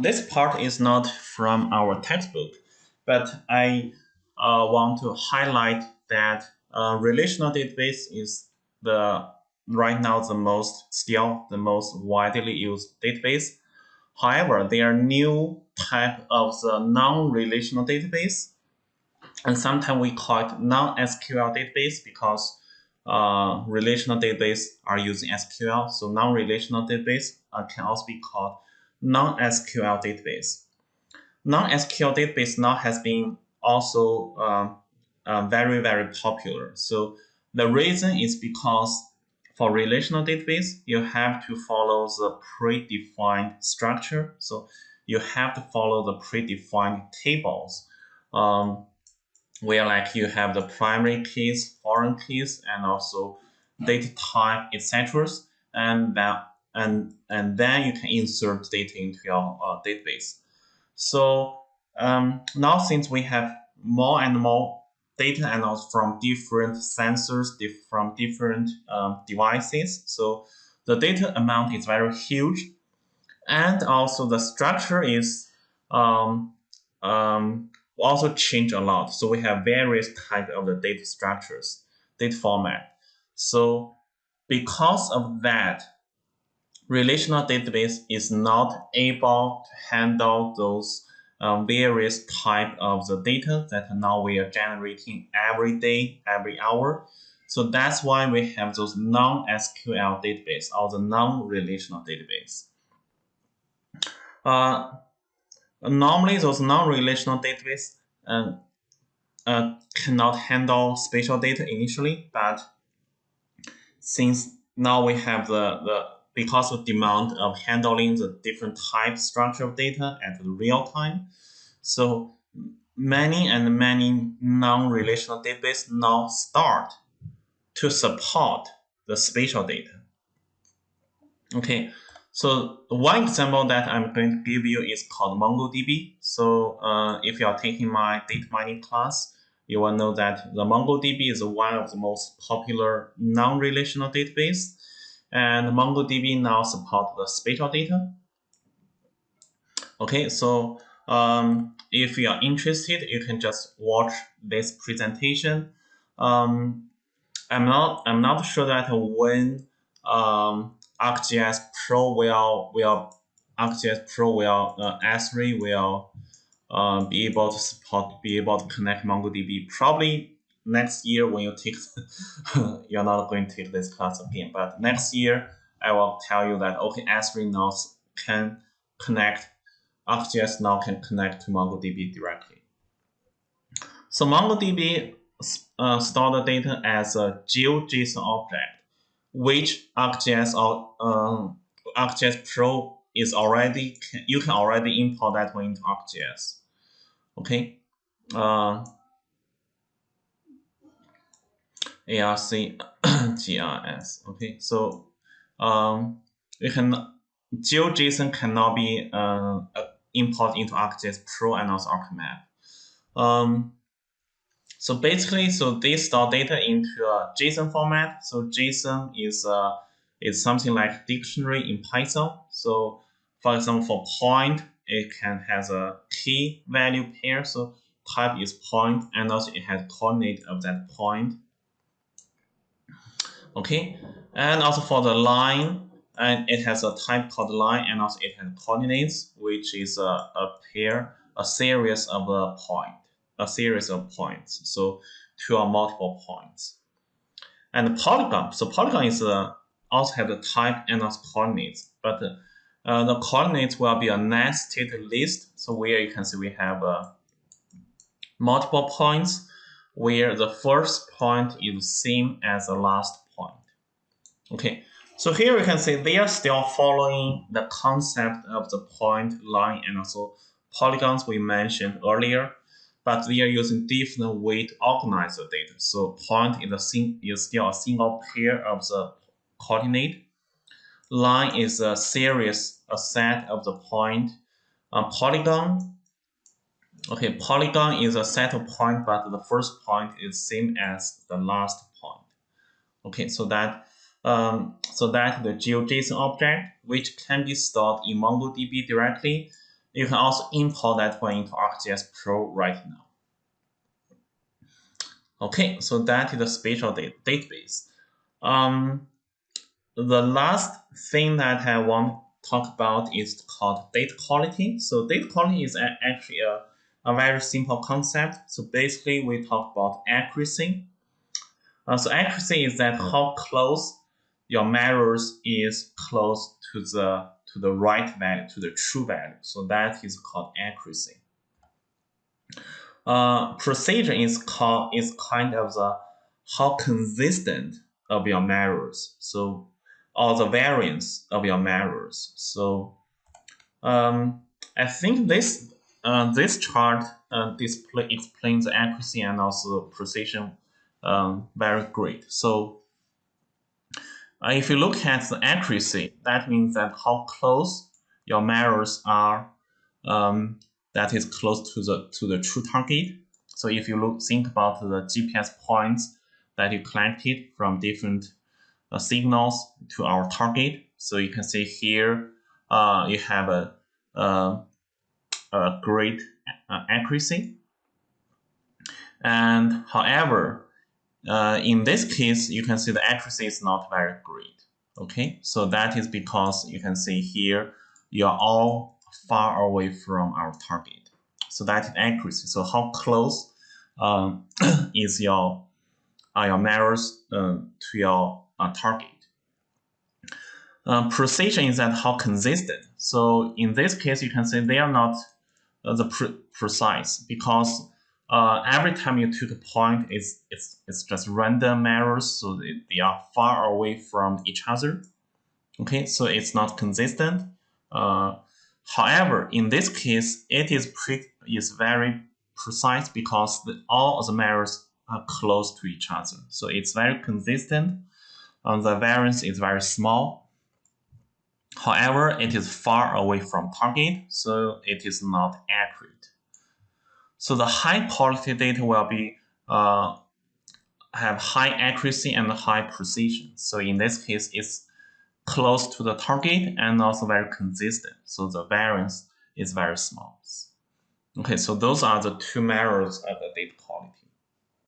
This part is not from our textbook, but I uh, want to highlight that uh, relational database is the right now the most still the most widely used database. However, there are new type of the non-relational database, and sometimes we call it non-SQL database because uh, relational database are using SQL. So non-relational database uh, can also be called non-SQL database. Non-SQL database now has been also um, uh, very, very popular. So the reason is because for relational database, you have to follow the predefined structure. So you have to follow the predefined tables. Um, where like you have the primary keys, foreign keys, and also data type, etc. And that and and then you can insert data into your uh, database. So um, now since we have more and more data and also from different sensors, diff from different um, devices, so the data amount is very huge, and also the structure is um, um, also change a lot. So we have various types of the data structures, data format. So because of that, relational database is not able to handle those um, various type of the data that now we are generating every day, every hour. So that's why we have those non-SQL database or the non-relational database. Uh, normally those non-relational database uh, uh, cannot handle spatial data initially, but since now we have the, the because of demand of handling the different type structure of data at real time, so many and many non-relational database now start to support the spatial data. Okay, so one example that I'm going to give you is called MongoDB. So uh, if you are taking my data mining class, you will know that the MongoDB is one of the most popular non-relational database. And MongoDB now support the spatial data. Okay, so um, if you are interested, you can just watch this presentation. Um, I'm not I'm not sure that when um, ArcGIS Pro will will ArcGIS Pro will uh, Esri will uh, be able to support be able to connect MongoDB probably next year when you take you're not going to take this class again but next year I will tell you that okay Esri now can connect ArcGIS now can connect to MongoDB directly. So MongoDB uh, store the data as a GeoJSON object which ArcGIS or um, ArcGIS Pro is already you can already import that one into ArcGIS. Okay. Uh, ARC Okay, so um, you can GeoJSON cannot be uh, imported into ArcGIS Pro and also ArcMap. Um, so basically, so they store data into a JSON format. So JSON is uh, is something like dictionary in Python. So for example, for point, it can has a key value pair. So type is point, and also it has coordinate of that point. Okay, and also for the line, and it has a type called line, and also it has coordinates, which is a, a pair, a series of a point a series of points. So two or multiple points. And polygon. So polygon is uh, also have the type and also coordinates, but uh, the coordinates will be a nested list. So where you can see we have uh, multiple points where the first point is the same as the last. Okay, so here we can see they are still following the concept of the point, line, and also polygons we mentioned earlier but they are using different way to organize the data. So point is, a sing is still a single pair of the coordinate. Line is a series, a set of the point. Um, polygon, okay, polygon is a set of point, but the first point is same as the last point. Okay, so that um, so that the GeoJSON object, which can be stored in MongoDB directly, you can also import that one into ArcGIS Pro right now. Okay, so that is the spatial database. Um, the last thing that I want to talk about is called data quality. So data quality is actually a, a very simple concept. So basically we talk about accuracy. Uh, so accuracy is that how close your mirrors is close to the to the right value, to the true value. So that is called accuracy. Uh, precision is called is kind of the how consistent of your mirrors. So or the variance of your mirrors. So um, I think this uh, this chart uh, display explains the accuracy and also precision um, very great. So uh, if you look at the accuracy, that means that how close your mirrors are um, that is close to the to the true target. So if you look think about the GPS points that you collected from different uh, signals to our target. So you can see here uh, you have a, a, a great uh, accuracy. And however, uh, in this case, you can see the accuracy is not very great. Okay, so that is because you can see here you are all far away from our target. So that is accuracy. So how close um, is your are your measures uh, to your uh, target. Uh, precision is that how consistent. So in this case, you can say they are not uh, the pre precise because uh, every time you took a point, it's, it's, it's just random errors, so they, they are far away from each other. Okay, so it's not consistent. Uh, however, in this case, it is pre is very precise because the, all of the mirrors are close to each other. So it's very consistent. The variance is very small. However, it is far away from target, so it is not accurate. So the high quality data will be uh, have high accuracy and high precision. So in this case, it's close to the target and also very consistent. So the variance is very small. Okay, so those are the two measures of the data quality.